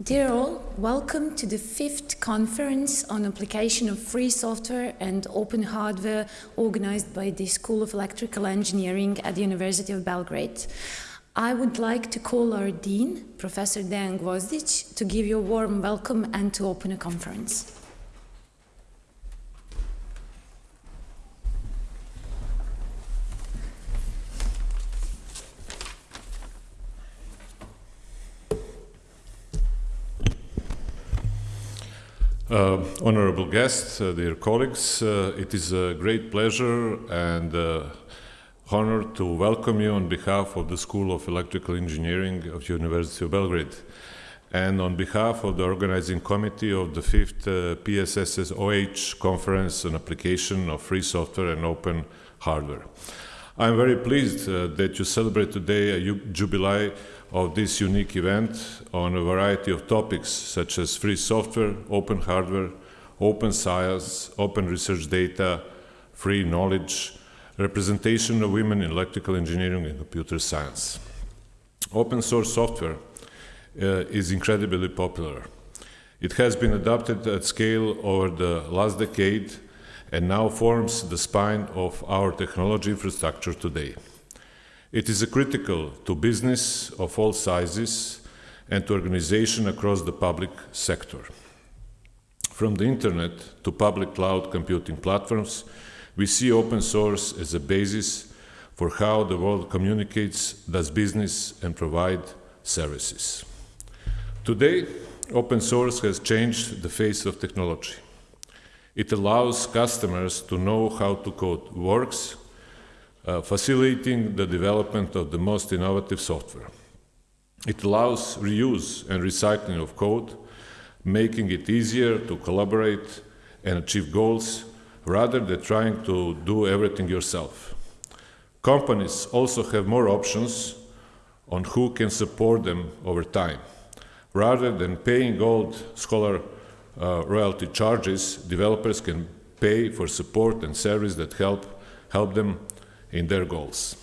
Dear all, welcome to the fifth conference on application of free software and open hardware organized by the School of Electrical Engineering at the University of Belgrade. I would like to call our Dean, Professor Dejan Gvozdic, to give you a warm welcome and to open a conference. Uh, honorable guests, uh, dear colleagues, uh, it is a great pleasure and uh, honor to welcome you on behalf of the School of Electrical Engineering of the University of Belgrade and on behalf of the organizing committee of the fifth uh, PSSOH conference on application of free software and open hardware. I'm very pleased uh, that you celebrate today a jubilee of this unique event on a variety of topics such as free software, open hardware, open science, open research data, free knowledge, representation of women in electrical engineering and computer science. Open source software uh, is incredibly popular. It has been adopted at scale over the last decade and now forms the spine of our technology infrastructure today. It is critical to business of all sizes and to organization across the public sector. From the internet to public cloud computing platforms, we see open source as a basis for how the world communicates, does business and provide services. Today, open source has changed the face of technology. It allows customers to know how to code works, uh, facilitating the development of the most innovative software. It allows reuse and recycling of code, making it easier to collaborate and achieve goals rather than trying to do everything yourself. Companies also have more options on who can support them over time. Rather than paying gold scholar uh, royalty charges, developers can pay for support and service that help, help them in their goals.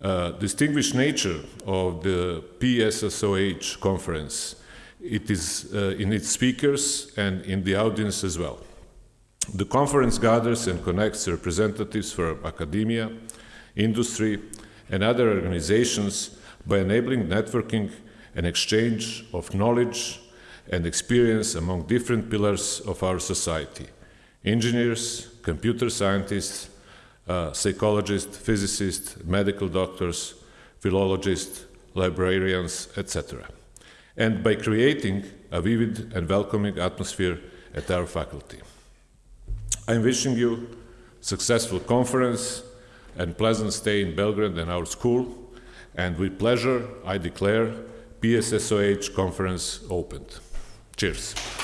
Uh, distinguished nature of the PSSOH conference, it is uh, in its speakers and in the audience as well. The conference gathers and connects representatives from academia, industry, and other organizations by enabling networking and exchange of knowledge and experience among different pillars of our society engineers, computer scientists, uh, psychologists, physicists, medical doctors, philologists, librarians, etc. And by creating a vivid and welcoming atmosphere at our faculty. I'm wishing you successful conference and pleasant stay in Belgrade and our school. And with pleasure, I declare PSSOH conference opened. Cheers.